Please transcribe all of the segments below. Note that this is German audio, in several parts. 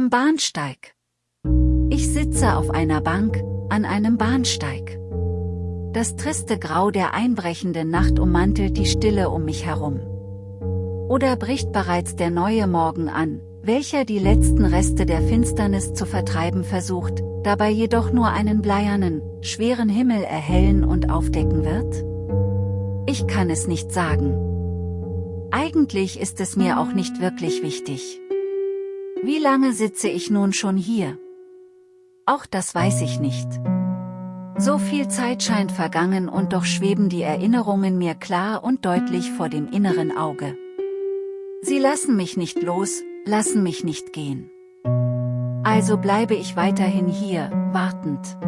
Am Bahnsteig. Ich sitze auf einer Bank, an einem Bahnsteig. Das triste Grau der einbrechenden Nacht ummantelt die Stille um mich herum. Oder bricht bereits der neue Morgen an, welcher die letzten Reste der Finsternis zu vertreiben versucht, dabei jedoch nur einen bleiernen, schweren Himmel erhellen und aufdecken wird? Ich kann es nicht sagen. Eigentlich ist es mir auch nicht wirklich wichtig. Wie lange sitze ich nun schon hier? Auch das weiß ich nicht. So viel Zeit scheint vergangen und doch schweben die Erinnerungen mir klar und deutlich vor dem inneren Auge. Sie lassen mich nicht los, lassen mich nicht gehen. Also bleibe ich weiterhin hier, wartend.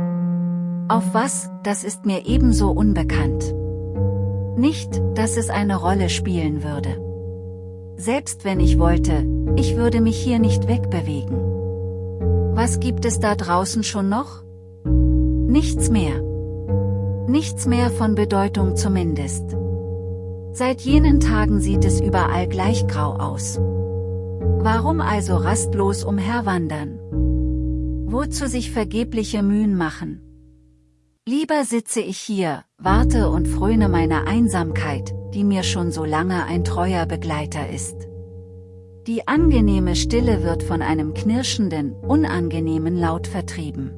Auf was, das ist mir ebenso unbekannt. Nicht, dass es eine Rolle spielen würde. Selbst wenn ich wollte, ich würde mich hier nicht wegbewegen. Was gibt es da draußen schon noch? Nichts mehr. Nichts mehr von Bedeutung zumindest. Seit jenen Tagen sieht es überall gleich grau aus. Warum also rastlos umherwandern? Wozu sich vergebliche Mühen machen? Lieber sitze ich hier, warte und fröne meiner Einsamkeit, die mir schon so lange ein treuer Begleiter ist. Die angenehme Stille wird von einem knirschenden, unangenehmen Laut vertrieben.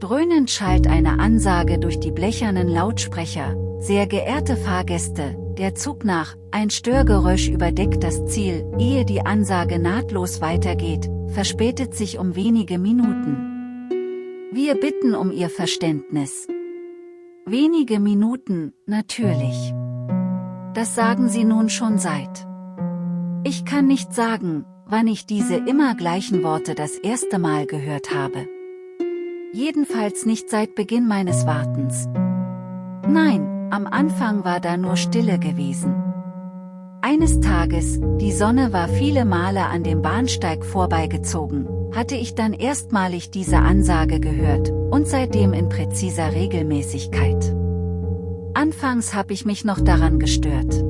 Dröhnend schallt eine Ansage durch die blechernen Lautsprecher, sehr geehrte Fahrgäste, der Zug nach, ein Störgeräusch überdeckt das Ziel, ehe die Ansage nahtlos weitergeht, verspätet sich um wenige Minuten. Wir bitten um Ihr Verständnis. Wenige Minuten, natürlich. Das sagen Sie nun schon seit. Ich kann nicht sagen, wann ich diese immer gleichen Worte das erste Mal gehört habe. Jedenfalls nicht seit Beginn meines Wartens. Nein, am Anfang war da nur Stille gewesen. Eines Tages, die Sonne war viele Male an dem Bahnsteig vorbeigezogen, hatte ich dann erstmalig diese Ansage gehört, und seitdem in präziser Regelmäßigkeit. Anfangs habe ich mich noch daran gestört.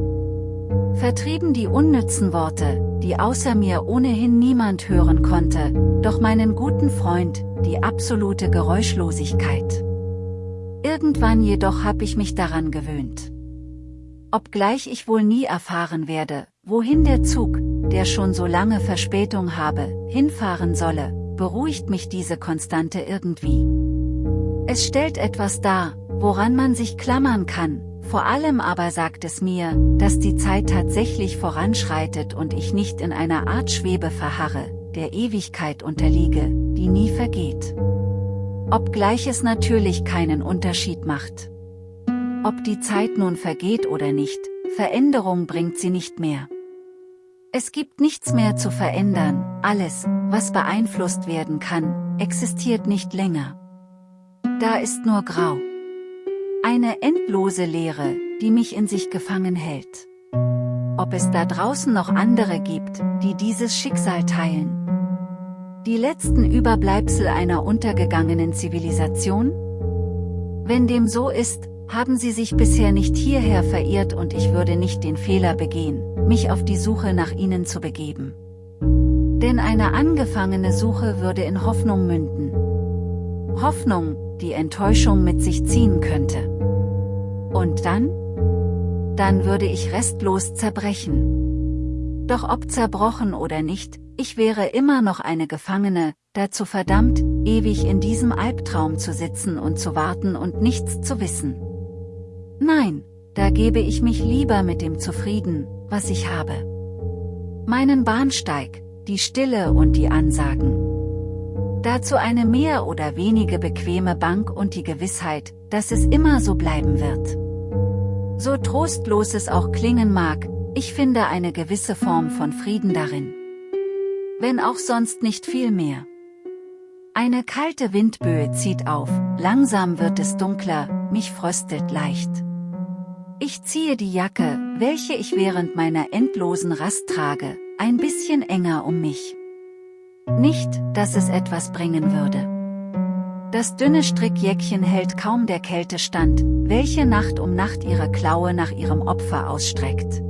Vertrieben die unnützen Worte, die außer mir ohnehin niemand hören konnte, doch meinen guten Freund, die absolute Geräuschlosigkeit. Irgendwann jedoch habe ich mich daran gewöhnt. Obgleich ich wohl nie erfahren werde, wohin der Zug, der schon so lange Verspätung habe, hinfahren solle, beruhigt mich diese Konstante irgendwie. Es stellt etwas dar, woran man sich klammern kann, vor allem aber sagt es mir, dass die Zeit tatsächlich voranschreitet und ich nicht in einer Art Schwebe verharre, der Ewigkeit unterliege, die nie vergeht. Obgleich es natürlich keinen Unterschied macht. Ob die Zeit nun vergeht oder nicht, Veränderung bringt sie nicht mehr. Es gibt nichts mehr zu verändern, alles, was beeinflusst werden kann, existiert nicht länger. Da ist nur Grau. Eine endlose Leere, die mich in sich gefangen hält. Ob es da draußen noch andere gibt, die dieses Schicksal teilen? Die letzten Überbleibsel einer untergegangenen Zivilisation? Wenn dem so ist, haben sie sich bisher nicht hierher verirrt und ich würde nicht den Fehler begehen, mich auf die Suche nach ihnen zu begeben. Denn eine angefangene Suche würde in Hoffnung münden. Hoffnung, die Enttäuschung mit sich ziehen könnte. Und dann? Dann würde ich restlos zerbrechen. Doch ob zerbrochen oder nicht, ich wäre immer noch eine Gefangene, dazu verdammt, ewig in diesem Albtraum zu sitzen und zu warten und nichts zu wissen. Nein, da gebe ich mich lieber mit dem zufrieden, was ich habe. Meinen Bahnsteig, die Stille und die Ansagen. Dazu eine mehr oder wenige bequeme Bank und die Gewissheit, dass es immer so bleiben wird. So trostlos es auch klingen mag, ich finde eine gewisse Form von Frieden darin. Wenn auch sonst nicht viel mehr. Eine kalte Windböe zieht auf, langsam wird es dunkler, mich fröstet leicht. Ich ziehe die Jacke, welche ich während meiner endlosen Rast trage, ein bisschen enger um mich. Nicht, dass es etwas bringen würde. Das dünne Strickjäckchen hält kaum der Kälte stand, welche Nacht um Nacht ihre Klaue nach ihrem Opfer ausstreckt.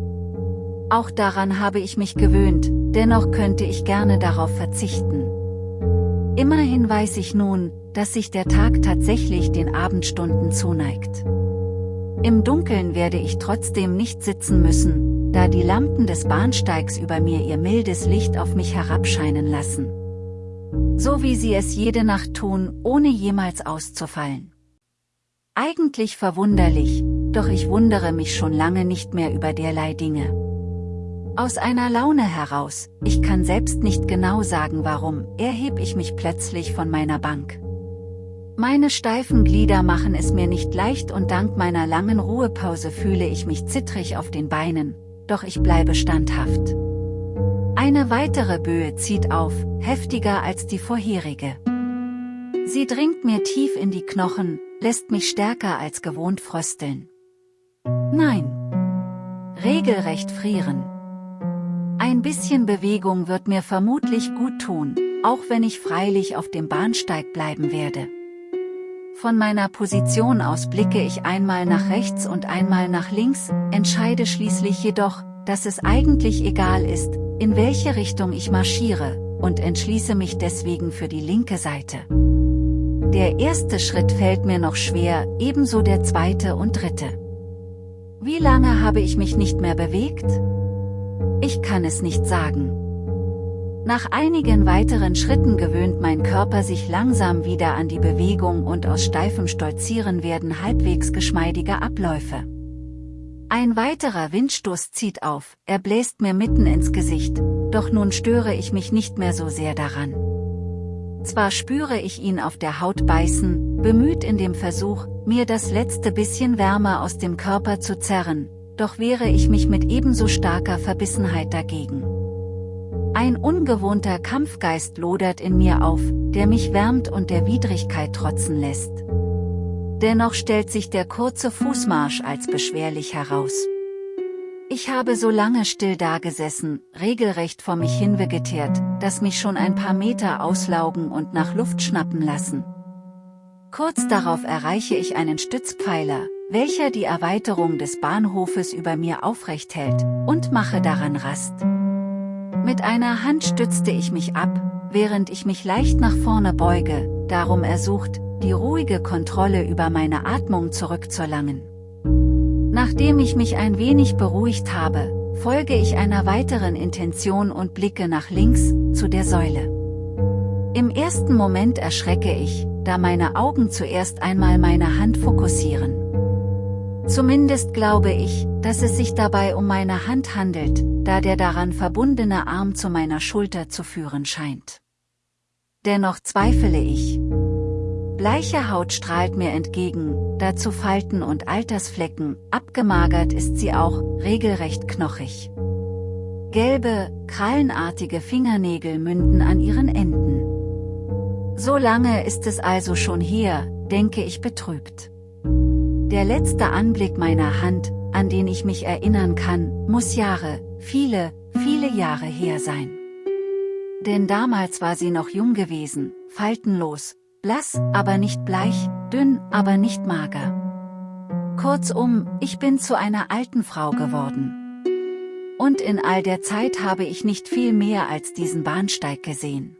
Auch daran habe ich mich gewöhnt, dennoch könnte ich gerne darauf verzichten. Immerhin weiß ich nun, dass sich der Tag tatsächlich den Abendstunden zuneigt. Im Dunkeln werde ich trotzdem nicht sitzen müssen, da die Lampen des Bahnsteigs über mir ihr mildes Licht auf mich herabscheinen lassen. So wie sie es jede Nacht tun, ohne jemals auszufallen. Eigentlich verwunderlich, doch ich wundere mich schon lange nicht mehr über derlei Dinge. Aus einer Laune heraus, ich kann selbst nicht genau sagen warum, erheb ich mich plötzlich von meiner Bank. Meine steifen Glieder machen es mir nicht leicht und dank meiner langen Ruhepause fühle ich mich zittrig auf den Beinen, doch ich bleibe standhaft. Eine weitere Böe zieht auf, heftiger als die vorherige. Sie dringt mir tief in die Knochen, lässt mich stärker als gewohnt frösteln. Nein. Regelrecht frieren. Ein bisschen Bewegung wird mir vermutlich gut tun, auch wenn ich freilich auf dem Bahnsteig bleiben werde. Von meiner Position aus blicke ich einmal nach rechts und einmal nach links, entscheide schließlich jedoch, dass es eigentlich egal ist, in welche Richtung ich marschiere, und entschließe mich deswegen für die linke Seite. Der erste Schritt fällt mir noch schwer, ebenso der zweite und dritte. Wie lange habe ich mich nicht mehr bewegt? Ich kann es nicht sagen. Nach einigen weiteren Schritten gewöhnt mein Körper sich langsam wieder an die Bewegung und aus steifem Stolzieren werden halbwegs geschmeidige Abläufe. Ein weiterer Windstoß zieht auf, er bläst mir mitten ins Gesicht, doch nun störe ich mich nicht mehr so sehr daran. Zwar spüre ich ihn auf der Haut beißen, bemüht in dem Versuch, mir das letzte bisschen Wärme aus dem Körper zu zerren, doch wehre ich mich mit ebenso starker Verbissenheit dagegen. Ein ungewohnter Kampfgeist lodert in mir auf, der mich wärmt und der Widrigkeit trotzen lässt. Dennoch stellt sich der kurze Fußmarsch als beschwerlich heraus. Ich habe so lange still dagesessen, regelrecht vor mich hinvegetiert, dass mich schon ein paar Meter auslaugen und nach Luft schnappen lassen. Kurz darauf erreiche ich einen Stützpfeiler, welcher die Erweiterung des Bahnhofes über mir aufrecht hält, und mache daran Rast. Mit einer Hand stützte ich mich ab, während ich mich leicht nach vorne beuge, darum ersucht, die ruhige Kontrolle über meine Atmung zurückzuerlangen. Nachdem ich mich ein wenig beruhigt habe, folge ich einer weiteren Intention und blicke nach links, zu der Säule. Im ersten Moment erschrecke ich, da meine Augen zuerst einmal meine Hand fokussieren. Zumindest glaube ich, dass es sich dabei um meine Hand handelt, da der daran verbundene Arm zu meiner Schulter zu führen scheint. Dennoch zweifle ich. Bleiche Haut strahlt mir entgegen, dazu Falten und Altersflecken, abgemagert ist sie auch, regelrecht knochig. Gelbe, krallenartige Fingernägel münden an ihren Enden. So lange ist es also schon her, denke ich betrübt. Der letzte Anblick meiner Hand, an den ich mich erinnern kann, muss Jahre, viele, viele Jahre her sein. Denn damals war sie noch jung gewesen, faltenlos, blass, aber nicht bleich, dünn, aber nicht mager. Kurzum, ich bin zu einer alten Frau geworden. Und in all der Zeit habe ich nicht viel mehr als diesen Bahnsteig gesehen.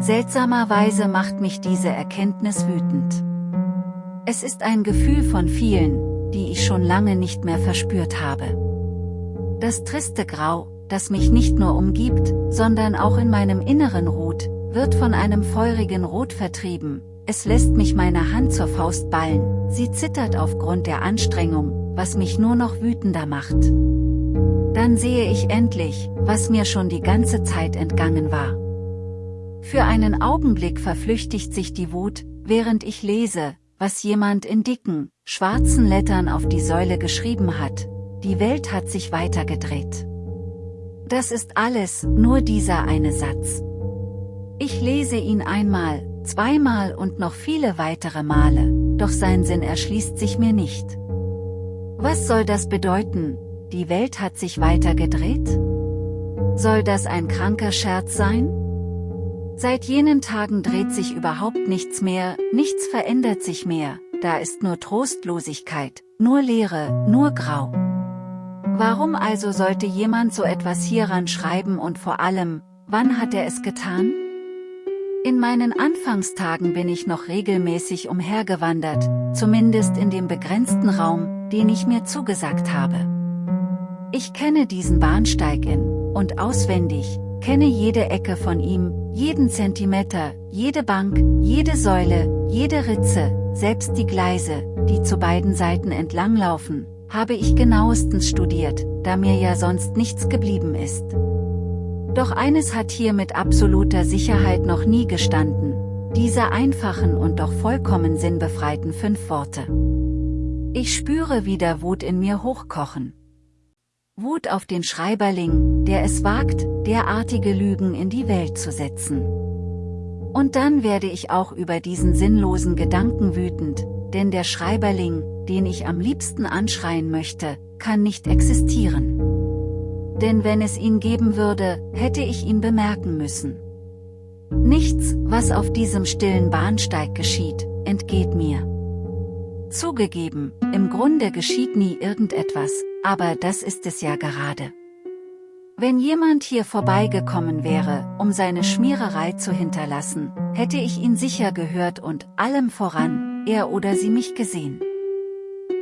Seltsamerweise macht mich diese Erkenntnis wütend. Es ist ein Gefühl von vielen, die ich schon lange nicht mehr verspürt habe. Das triste Grau, das mich nicht nur umgibt, sondern auch in meinem Inneren ruht, wird von einem feurigen Rot vertrieben, es lässt mich meine Hand zur Faust ballen, sie zittert aufgrund der Anstrengung, was mich nur noch wütender macht. Dann sehe ich endlich, was mir schon die ganze Zeit entgangen war. Für einen Augenblick verflüchtigt sich die Wut, während ich lese, was jemand in dicken, schwarzen Lettern auf die Säule geschrieben hat, die Welt hat sich weitergedreht. Das ist alles, nur dieser eine Satz. Ich lese ihn einmal, zweimal und noch viele weitere Male, doch sein Sinn erschließt sich mir nicht. Was soll das bedeuten, die Welt hat sich weitergedreht? Soll das ein kranker Scherz sein? Seit jenen Tagen dreht sich überhaupt nichts mehr, nichts verändert sich mehr, da ist nur Trostlosigkeit, nur Leere, nur Grau. Warum also sollte jemand so etwas hieran schreiben und vor allem, wann hat er es getan? In meinen Anfangstagen bin ich noch regelmäßig umhergewandert, zumindest in dem begrenzten Raum, den ich mir zugesagt habe. Ich kenne diesen Bahnsteig in und auswendig, kenne jede Ecke von ihm, jeden Zentimeter, jede Bank, jede Säule, jede Ritze, selbst die Gleise, die zu beiden Seiten entlanglaufen, habe ich genauestens studiert, da mir ja sonst nichts geblieben ist. Doch eines hat hier mit absoluter Sicherheit noch nie gestanden, diese einfachen und doch vollkommen sinnbefreiten fünf Worte. Ich spüre wieder Wut in mir hochkochen. Wut auf den Schreiberling, der es wagt, derartige Lügen in die Welt zu setzen. Und dann werde ich auch über diesen sinnlosen Gedanken wütend, denn der Schreiberling, den ich am liebsten anschreien möchte, kann nicht existieren denn wenn es ihn geben würde, hätte ich ihn bemerken müssen. Nichts, was auf diesem stillen Bahnsteig geschieht, entgeht mir. Zugegeben, im Grunde geschieht nie irgendetwas, aber das ist es ja gerade. Wenn jemand hier vorbeigekommen wäre, um seine Schmiererei zu hinterlassen, hätte ich ihn sicher gehört und, allem voran, er oder sie mich gesehen.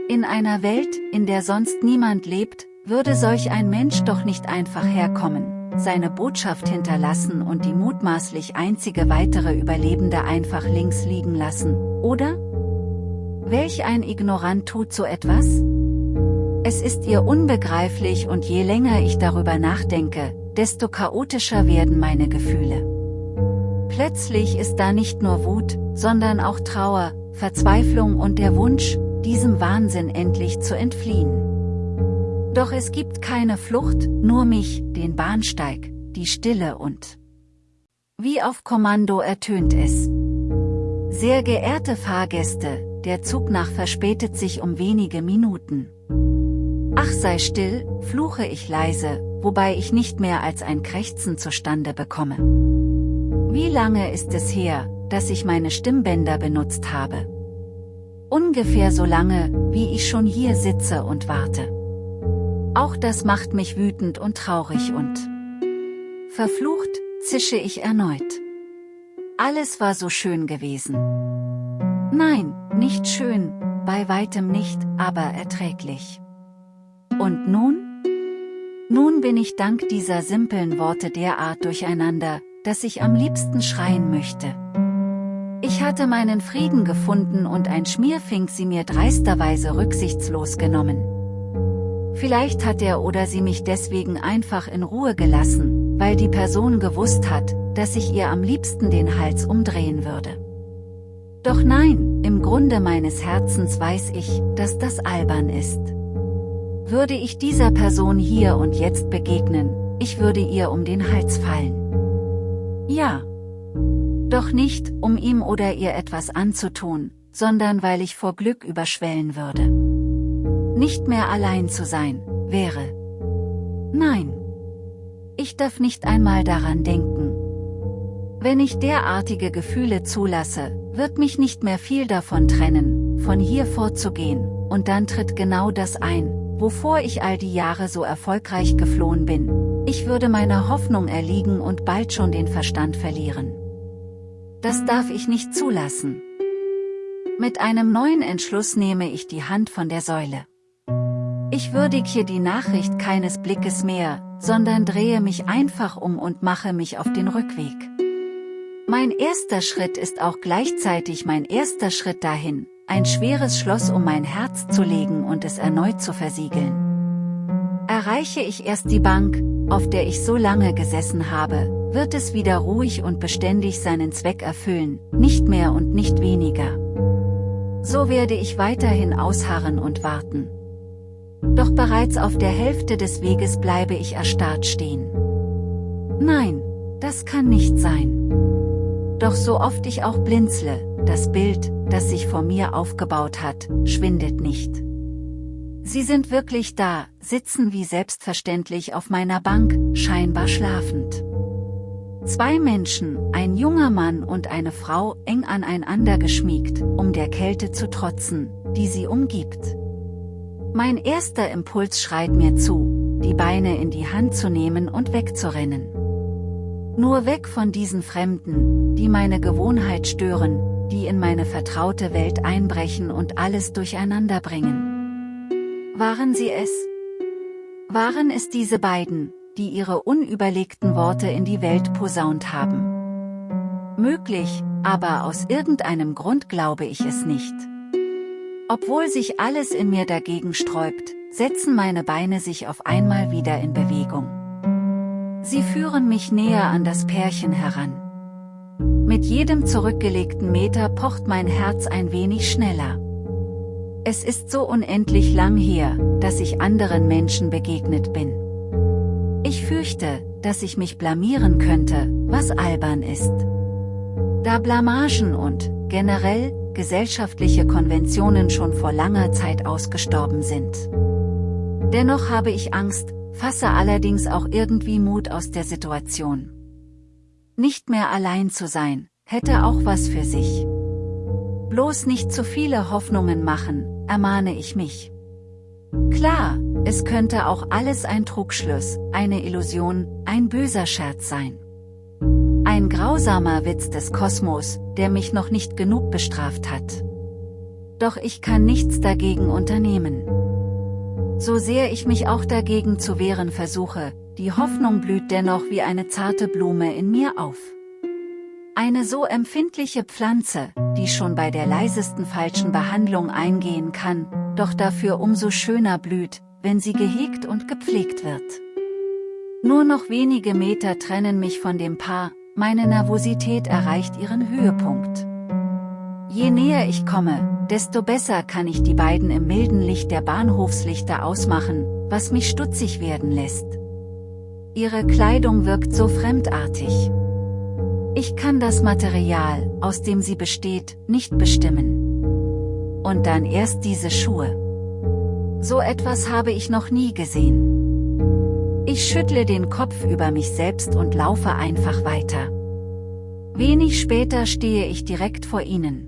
In einer Welt, in der sonst niemand lebt, würde solch ein Mensch doch nicht einfach herkommen, seine Botschaft hinterlassen und die mutmaßlich einzige weitere Überlebende einfach links liegen lassen, oder? Welch ein Ignorant tut so etwas? Es ist ihr unbegreiflich und je länger ich darüber nachdenke, desto chaotischer werden meine Gefühle. Plötzlich ist da nicht nur Wut, sondern auch Trauer, Verzweiflung und der Wunsch, diesem Wahnsinn endlich zu entfliehen. Doch es gibt keine Flucht, nur mich, den Bahnsteig, die Stille und... Wie auf Kommando ertönt es. Sehr geehrte Fahrgäste, der Zug nach verspätet sich um wenige Minuten. Ach sei still, fluche ich leise, wobei ich nicht mehr als ein Krächzen zustande bekomme. Wie lange ist es her, dass ich meine Stimmbänder benutzt habe? Ungefähr so lange, wie ich schon hier sitze und warte. Auch das macht mich wütend und traurig und verflucht, zische ich erneut. Alles war so schön gewesen. Nein, nicht schön, bei weitem nicht, aber erträglich. Und nun? Nun bin ich dank dieser simplen Worte derart durcheinander, dass ich am liebsten schreien möchte. Ich hatte meinen Frieden gefunden und ein Schmierfink sie mir dreisterweise rücksichtslos genommen. Vielleicht hat er oder sie mich deswegen einfach in Ruhe gelassen, weil die Person gewusst hat, dass ich ihr am liebsten den Hals umdrehen würde. Doch nein, im Grunde meines Herzens weiß ich, dass das albern ist. Würde ich dieser Person hier und jetzt begegnen, ich würde ihr um den Hals fallen. Ja. Doch nicht, um ihm oder ihr etwas anzutun, sondern weil ich vor Glück überschwellen würde nicht mehr allein zu sein, wäre. Nein. Ich darf nicht einmal daran denken. Wenn ich derartige Gefühle zulasse, wird mich nicht mehr viel davon trennen, von hier vorzugehen, und dann tritt genau das ein, wovor ich all die Jahre so erfolgreich geflohen bin. Ich würde meiner Hoffnung erliegen und bald schon den Verstand verlieren. Das darf ich nicht zulassen. Mit einem neuen Entschluss nehme ich die Hand von der Säule. Ich würdige die Nachricht keines Blickes mehr, sondern drehe mich einfach um und mache mich auf den Rückweg. Mein erster Schritt ist auch gleichzeitig mein erster Schritt dahin, ein schweres Schloss um mein Herz zu legen und es erneut zu versiegeln. Erreiche ich erst die Bank, auf der ich so lange gesessen habe, wird es wieder ruhig und beständig seinen Zweck erfüllen, nicht mehr und nicht weniger. So werde ich weiterhin ausharren und warten. Doch bereits auf der Hälfte des Weges bleibe ich erstarrt stehen. Nein, das kann nicht sein. Doch so oft ich auch blinzle, das Bild, das sich vor mir aufgebaut hat, schwindet nicht. Sie sind wirklich da, sitzen wie selbstverständlich auf meiner Bank, scheinbar schlafend. Zwei Menschen, ein junger Mann und eine Frau, eng aneinander geschmiegt, um der Kälte zu trotzen, die sie umgibt. Mein erster Impuls schreit mir zu, die Beine in die Hand zu nehmen und wegzurennen. Nur weg von diesen Fremden, die meine Gewohnheit stören, die in meine vertraute Welt einbrechen und alles durcheinander bringen. Waren sie es? Waren es diese beiden, die ihre unüberlegten Worte in die Welt posaunt haben? Möglich, aber aus irgendeinem Grund glaube ich es nicht. Obwohl sich alles in mir dagegen sträubt, setzen meine Beine sich auf einmal wieder in Bewegung. Sie führen mich näher an das Pärchen heran. Mit jedem zurückgelegten Meter pocht mein Herz ein wenig schneller. Es ist so unendlich lang her, dass ich anderen Menschen begegnet bin. Ich fürchte, dass ich mich blamieren könnte, was albern ist. Da Blamagen und, generell, gesellschaftliche Konventionen schon vor langer Zeit ausgestorben sind. Dennoch habe ich Angst, fasse allerdings auch irgendwie Mut aus der Situation. Nicht mehr allein zu sein, hätte auch was für sich. Bloß nicht zu viele Hoffnungen machen, ermahne ich mich. Klar, es könnte auch alles ein Trugschluss, eine Illusion, ein böser Scherz sein. Ein grausamer Witz des Kosmos, der mich noch nicht genug bestraft hat. Doch ich kann nichts dagegen unternehmen. So sehr ich mich auch dagegen zu wehren versuche, die Hoffnung blüht dennoch wie eine zarte Blume in mir auf. Eine so empfindliche Pflanze, die schon bei der leisesten falschen Behandlung eingehen kann, doch dafür umso schöner blüht, wenn sie gehegt und gepflegt wird. Nur noch wenige Meter trennen mich von dem Paar, meine Nervosität erreicht ihren Höhepunkt. Je näher ich komme, desto besser kann ich die beiden im milden Licht der Bahnhofslichter ausmachen, was mich stutzig werden lässt. Ihre Kleidung wirkt so fremdartig. Ich kann das Material, aus dem sie besteht, nicht bestimmen. Und dann erst diese Schuhe. So etwas habe ich noch nie gesehen. Ich schüttle den Kopf über mich selbst und laufe einfach weiter. Wenig später stehe ich direkt vor ihnen.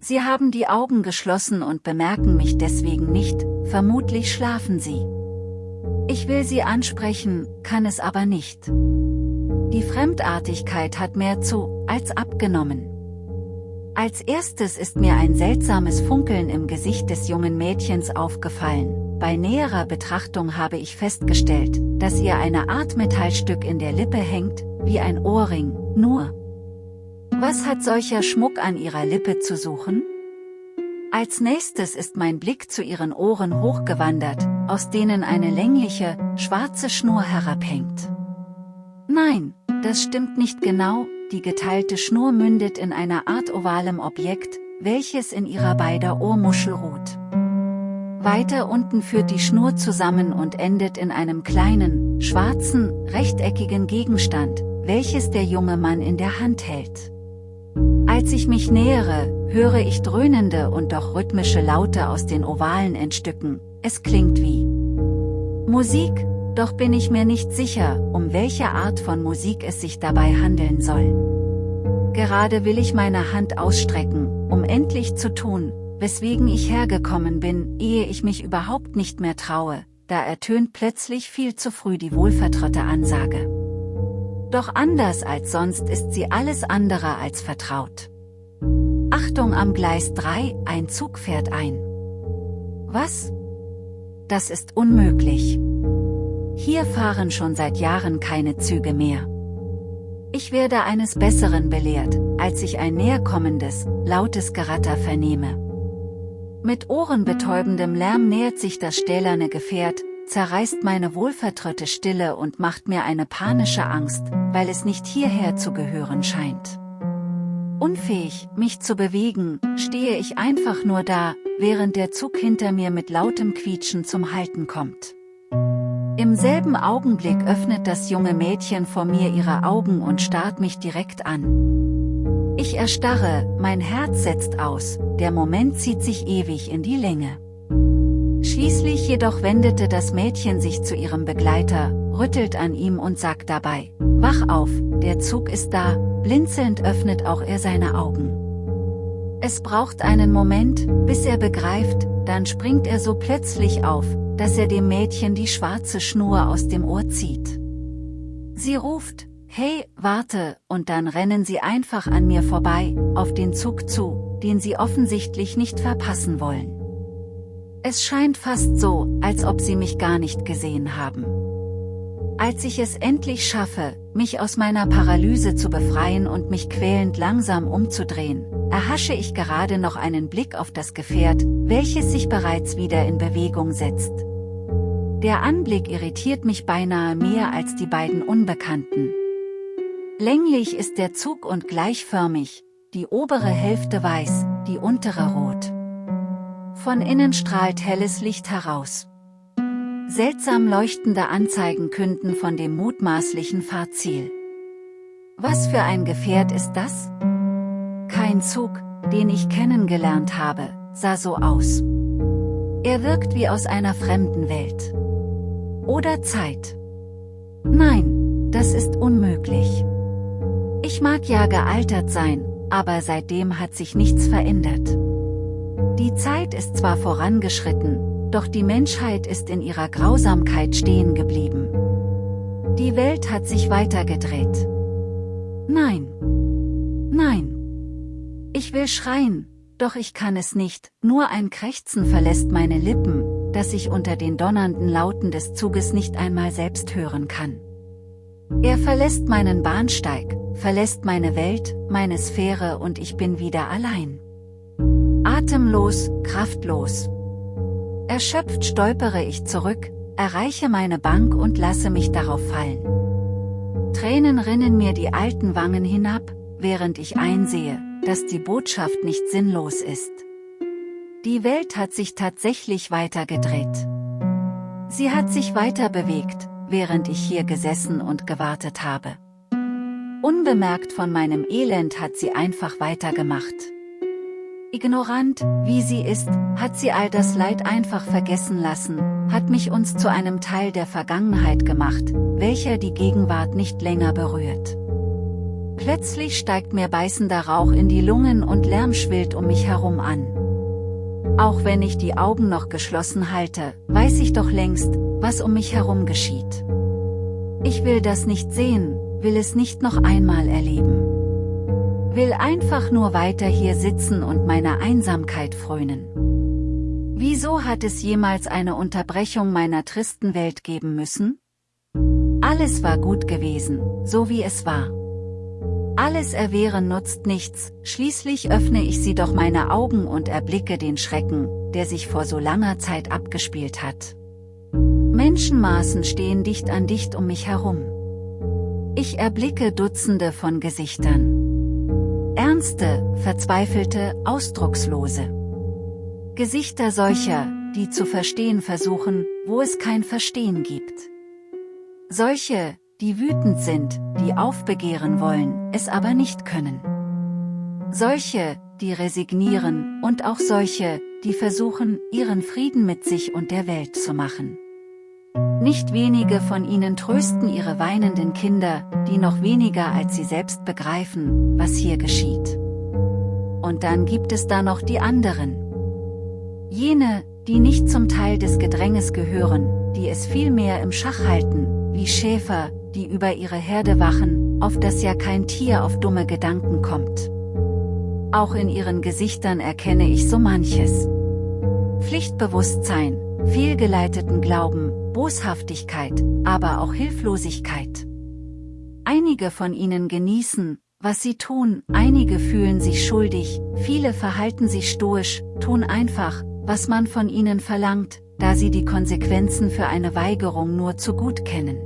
Sie haben die Augen geschlossen und bemerken mich deswegen nicht, vermutlich schlafen sie. Ich will sie ansprechen, kann es aber nicht. Die Fremdartigkeit hat mehr zu, als abgenommen. Als erstes ist mir ein seltsames Funkeln im Gesicht des jungen Mädchens aufgefallen, bei näherer Betrachtung habe ich festgestellt, dass ihr eine Art Metallstück in der Lippe hängt, wie ein Ohrring, nur. Was hat solcher Schmuck an ihrer Lippe zu suchen? Als nächstes ist mein Blick zu ihren Ohren hochgewandert, aus denen eine längliche, schwarze Schnur herabhängt. Nein, das stimmt nicht genau, die geteilte Schnur mündet in einer Art ovalem Objekt, welches in ihrer beider Ohrmuschel ruht. Weiter unten führt die Schnur zusammen und endet in einem kleinen, schwarzen, rechteckigen Gegenstand, welches der junge Mann in der Hand hält. Als ich mich nähere, höre ich dröhnende und doch rhythmische Laute aus den ovalen Endstücken, es klingt wie Musik, doch bin ich mir nicht sicher, um welche Art von Musik es sich dabei handeln soll. Gerade will ich meine Hand ausstrecken, um endlich zu tun, weswegen ich hergekommen bin, ehe ich mich überhaupt nicht mehr traue, da ertönt plötzlich viel zu früh die wohlvertraute Ansage. Doch anders als sonst ist sie alles andere als vertraut. Achtung am Gleis 3, ein Zug fährt ein. Was? Das ist unmöglich. Hier fahren schon seit Jahren keine Züge mehr. Ich werde eines Besseren belehrt, als ich ein näherkommendes, lautes Geratter vernehme. Mit ohrenbetäubendem Lärm nähert sich das stählerne Gefährt, zerreißt meine wohlvertraute Stille und macht mir eine panische Angst, weil es nicht hierher zu gehören scheint. Unfähig, mich zu bewegen, stehe ich einfach nur da, während der Zug hinter mir mit lautem Quietschen zum Halten kommt. Im selben Augenblick öffnet das junge Mädchen vor mir ihre Augen und starrt mich direkt an. Ich erstarre, mein Herz setzt aus, der Moment zieht sich ewig in die Länge. Schließlich jedoch wendete das Mädchen sich zu ihrem Begleiter, rüttelt an ihm und sagt dabei, Wach auf, der Zug ist da, blinzelnd öffnet auch er seine Augen. Es braucht einen Moment, bis er begreift, dann springt er so plötzlich auf, dass er dem Mädchen die schwarze Schnur aus dem Ohr zieht. Sie ruft, hey, warte, und dann rennen sie einfach an mir vorbei, auf den Zug zu, den sie offensichtlich nicht verpassen wollen. Es scheint fast so, als ob sie mich gar nicht gesehen haben. Als ich es endlich schaffe, mich aus meiner Paralyse zu befreien und mich quälend langsam umzudrehen, erhasche ich gerade noch einen Blick auf das Gefährt, welches sich bereits wieder in Bewegung setzt. Der Anblick irritiert mich beinahe mehr als die beiden Unbekannten. Länglich ist der Zug und gleichförmig, die obere Hälfte weiß, die untere rot. Von innen strahlt helles Licht heraus. Seltsam leuchtende Anzeigen künden von dem mutmaßlichen Fahrziel. Was für ein Gefährt ist das? Kein Zug, den ich kennengelernt habe, sah so aus. Er wirkt wie aus einer fremden Welt. Oder Zeit. Nein, das ist unmöglich. Ich mag ja gealtert sein, aber seitdem hat sich nichts verändert. Die Zeit ist zwar vorangeschritten, doch die Menschheit ist in ihrer Grausamkeit stehen geblieben. Die Welt hat sich weitergedreht. Nein. Nein. Ich will schreien, doch ich kann es nicht, nur ein Krächzen verlässt meine Lippen, das ich unter den donnernden Lauten des Zuges nicht einmal selbst hören kann. Er verlässt meinen Bahnsteig, verlässt meine Welt, meine Sphäre und ich bin wieder allein. Atemlos, kraftlos. Erschöpft stolpere ich zurück, erreiche meine Bank und lasse mich darauf fallen. Tränen rinnen mir die alten Wangen hinab, während ich einsehe, dass die Botschaft nicht sinnlos ist. Die Welt hat sich tatsächlich weitergedreht. Sie hat sich weiter bewegt, während ich hier gesessen und gewartet habe. Unbemerkt von meinem Elend hat sie einfach weitergemacht. Ignorant, wie sie ist, hat sie all das Leid einfach vergessen lassen, hat mich uns zu einem Teil der Vergangenheit gemacht, welcher die Gegenwart nicht länger berührt. Plötzlich steigt mir beißender Rauch in die Lungen und Lärm schwillt um mich herum an. Auch wenn ich die Augen noch geschlossen halte, weiß ich doch längst, was um mich herum geschieht. Ich will das nicht sehen, will es nicht noch einmal erleben will einfach nur weiter hier sitzen und meiner Einsamkeit frönen. Wieso hat es jemals eine Unterbrechung meiner tristen Welt geben müssen? Alles war gut gewesen, so wie es war. Alles Erwehren nutzt nichts, schließlich öffne ich sie doch meine Augen und erblicke den Schrecken, der sich vor so langer Zeit abgespielt hat. Menschenmaßen stehen dicht an dicht um mich herum. Ich erblicke Dutzende von Gesichtern. Ernste, verzweifelte, ausdruckslose. Gesichter solcher, die zu verstehen versuchen, wo es kein Verstehen gibt. Solche, die wütend sind, die aufbegehren wollen, es aber nicht können. Solche, die resignieren, und auch solche, die versuchen, ihren Frieden mit sich und der Welt zu machen. Nicht wenige von ihnen trösten ihre weinenden Kinder, die noch weniger als sie selbst begreifen, was hier geschieht. Und dann gibt es da noch die anderen. Jene, die nicht zum Teil des Gedränges gehören, die es vielmehr im Schach halten, wie Schäfer, die über ihre Herde wachen, auf das ja kein Tier auf dumme Gedanken kommt. Auch in ihren Gesichtern erkenne ich so manches. Pflichtbewusstsein, fehlgeleiteten Glauben, Boshaftigkeit, aber auch Hilflosigkeit. Einige von ihnen genießen, was sie tun, einige fühlen sich schuldig, viele verhalten sich stoisch, tun einfach, was man von ihnen verlangt, da sie die Konsequenzen für eine Weigerung nur zu gut kennen.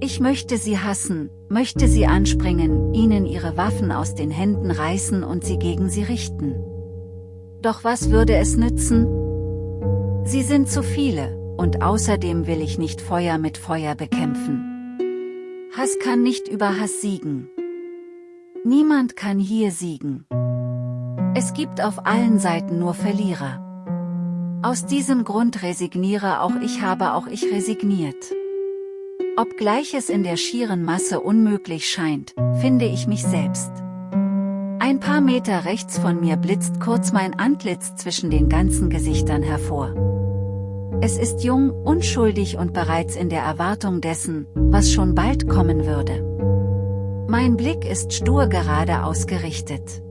Ich möchte sie hassen, möchte sie anspringen, ihnen ihre Waffen aus den Händen reißen und sie gegen sie richten. Doch was würde es nützen? Sie sind zu viele, und außerdem will ich nicht Feuer mit Feuer bekämpfen. Hass kann nicht über Hass siegen. Niemand kann hier siegen. Es gibt auf allen Seiten nur Verlierer. Aus diesem Grund resigniere auch ich habe auch ich resigniert. Obgleich es in der schieren Masse unmöglich scheint, finde ich mich selbst. Ein paar Meter rechts von mir blitzt kurz mein Antlitz zwischen den ganzen Gesichtern hervor. Es ist jung, unschuldig und bereits in der Erwartung dessen, was schon bald kommen würde. Mein Blick ist stur gerade ausgerichtet.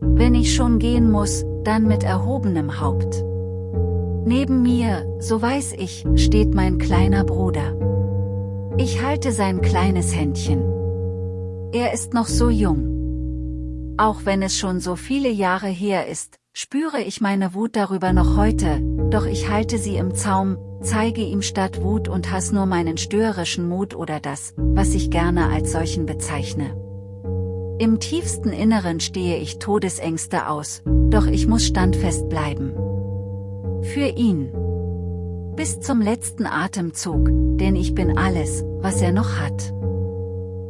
Wenn ich schon gehen muss, dann mit erhobenem Haupt. Neben mir, so weiß ich, steht mein kleiner Bruder. Ich halte sein kleines Händchen. Er ist noch so jung. Auch wenn es schon so viele Jahre her ist, spüre ich meine Wut darüber noch heute, doch ich halte sie im Zaum, zeige ihm statt Wut und Hass nur meinen störerischen Mut oder das, was ich gerne als solchen bezeichne. Im tiefsten Inneren stehe ich Todesängste aus, doch ich muss standfest bleiben. Für ihn. Bis zum letzten Atemzug, denn ich bin alles, was er noch hat.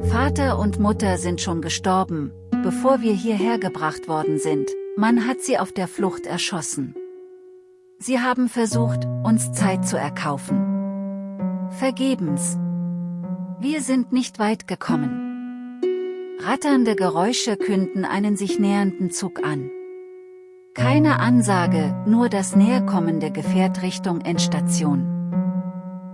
Vater und Mutter sind schon gestorben, bevor wir hierher gebracht worden sind, man hat sie auf der Flucht erschossen. Sie haben versucht, uns Zeit zu erkaufen. Vergebens. Wir sind nicht weit gekommen. Ratternde Geräusche künden einen sich nähernden Zug an. Keine Ansage, nur das näherkommende Gefährt Richtung Endstation.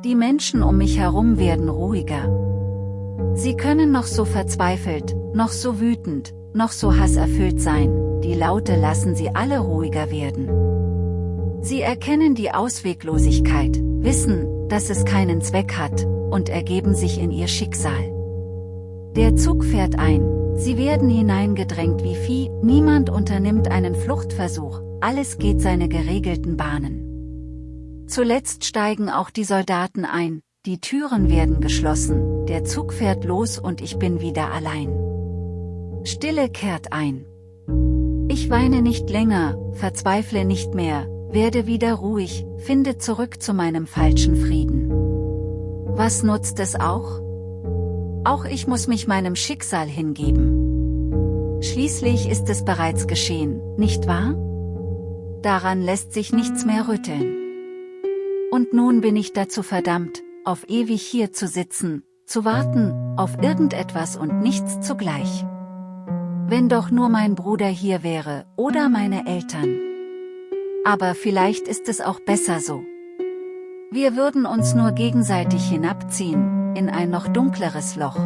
Die Menschen um mich herum werden ruhiger. Sie können noch so verzweifelt, noch so wütend, noch so hasserfüllt sein, die Laute lassen sie alle ruhiger werden. Sie erkennen die Ausweglosigkeit, wissen, dass es keinen Zweck hat, und ergeben sich in ihr Schicksal. Der Zug fährt ein, sie werden hineingedrängt wie Vieh, niemand unternimmt einen Fluchtversuch, alles geht seine geregelten Bahnen. Zuletzt steigen auch die Soldaten ein, die Türen werden geschlossen, der Zug fährt los und ich bin wieder allein. Stille kehrt ein. Ich weine nicht länger, verzweifle nicht mehr, werde wieder ruhig, finde zurück zu meinem falschen Frieden. Was nutzt es auch? Auch ich muss mich meinem Schicksal hingeben. Schließlich ist es bereits geschehen, nicht wahr? Daran lässt sich nichts mehr rütteln. Und nun bin ich dazu verdammt, auf ewig hier zu sitzen, zu warten, auf irgendetwas und nichts zugleich. Wenn doch nur mein Bruder hier wäre, oder meine Eltern. Aber vielleicht ist es auch besser so. Wir würden uns nur gegenseitig hinabziehen, in ein noch dunkleres Loch.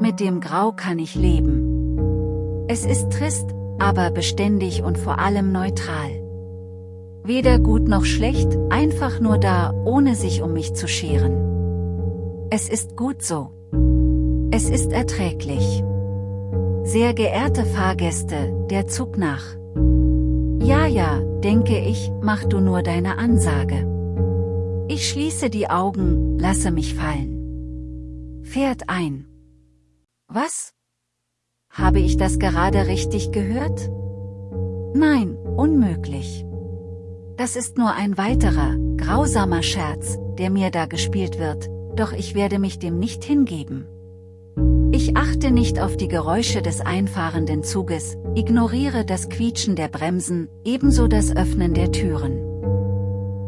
Mit dem Grau kann ich leben. Es ist trist, aber beständig und vor allem neutral. Weder gut noch schlecht, einfach nur da, ohne sich um mich zu scheren. Es ist gut so. Es ist erträglich. Sehr geehrte Fahrgäste, der Zug nach. Ja, ja, denke ich, mach du nur deine Ansage. Ich schließe die Augen, lasse mich fallen. Fährt ein. Was? Habe ich das gerade richtig gehört? Nein, unmöglich. Das ist nur ein weiterer, grausamer Scherz, der mir da gespielt wird, doch ich werde mich dem nicht hingeben. Achte nicht auf die Geräusche des einfahrenden Zuges, ignoriere das Quietschen der Bremsen, ebenso das Öffnen der Türen.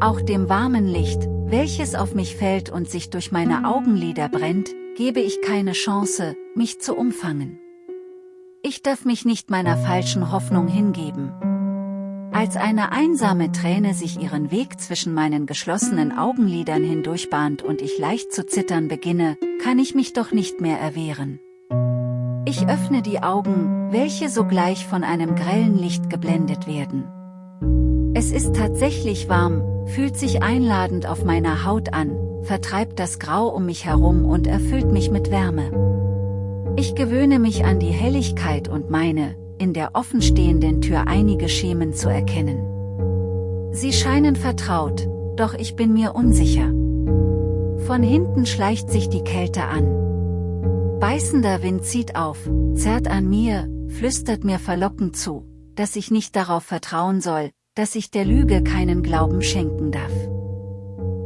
Auch dem warmen Licht, welches auf mich fällt und sich durch meine Augenlider brennt, gebe ich keine Chance, mich zu umfangen. Ich darf mich nicht meiner falschen Hoffnung hingeben. Als eine einsame Träne sich ihren Weg zwischen meinen geschlossenen Augenlidern hindurchbahnt und ich leicht zu zittern beginne, kann ich mich doch nicht mehr erwehren. Ich öffne die Augen, welche sogleich von einem grellen Licht geblendet werden. Es ist tatsächlich warm, fühlt sich einladend auf meiner Haut an, vertreibt das Grau um mich herum und erfüllt mich mit Wärme. Ich gewöhne mich an die Helligkeit und meine, in der offenstehenden Tür einige Schemen zu erkennen. Sie scheinen vertraut, doch ich bin mir unsicher. Von hinten schleicht sich die Kälte an. Beißender Wind zieht auf, zerrt an mir, flüstert mir verlockend zu, dass ich nicht darauf vertrauen soll, dass ich der Lüge keinen Glauben schenken darf.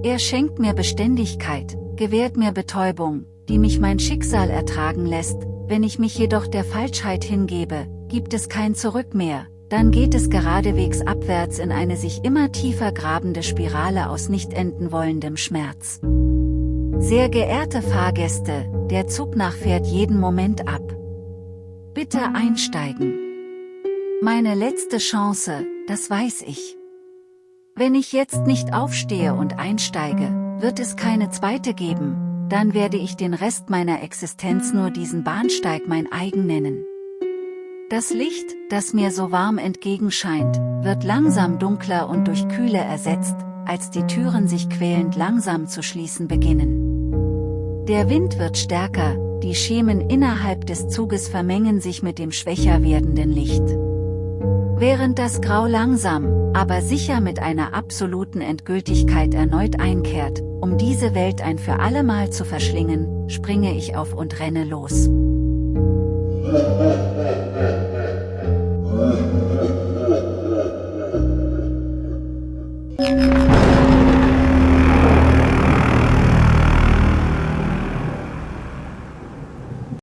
Er schenkt mir Beständigkeit, gewährt mir Betäubung, die mich mein Schicksal ertragen lässt, wenn ich mich jedoch der Falschheit hingebe, gibt es kein Zurück mehr, dann geht es geradewegs abwärts in eine sich immer tiefer grabende Spirale aus nicht enden wollendem Schmerz. Sehr geehrte Fahrgäste, der Zug nachfährt jeden Moment ab. Bitte einsteigen. Meine letzte Chance, das weiß ich. Wenn ich jetzt nicht aufstehe und einsteige, wird es keine zweite geben, dann werde ich den Rest meiner Existenz nur diesen Bahnsteig mein eigen nennen. Das Licht, das mir so warm entgegenscheint, wird langsam dunkler und durch Kühle ersetzt, als die Türen sich quälend langsam zu schließen beginnen. Der Wind wird stärker, die Schemen innerhalb des Zuges vermengen sich mit dem schwächer werdenden Licht. Während das Grau langsam, aber sicher mit einer absoluten Endgültigkeit erneut einkehrt, um diese Welt ein für allemal zu verschlingen, springe ich auf und renne los.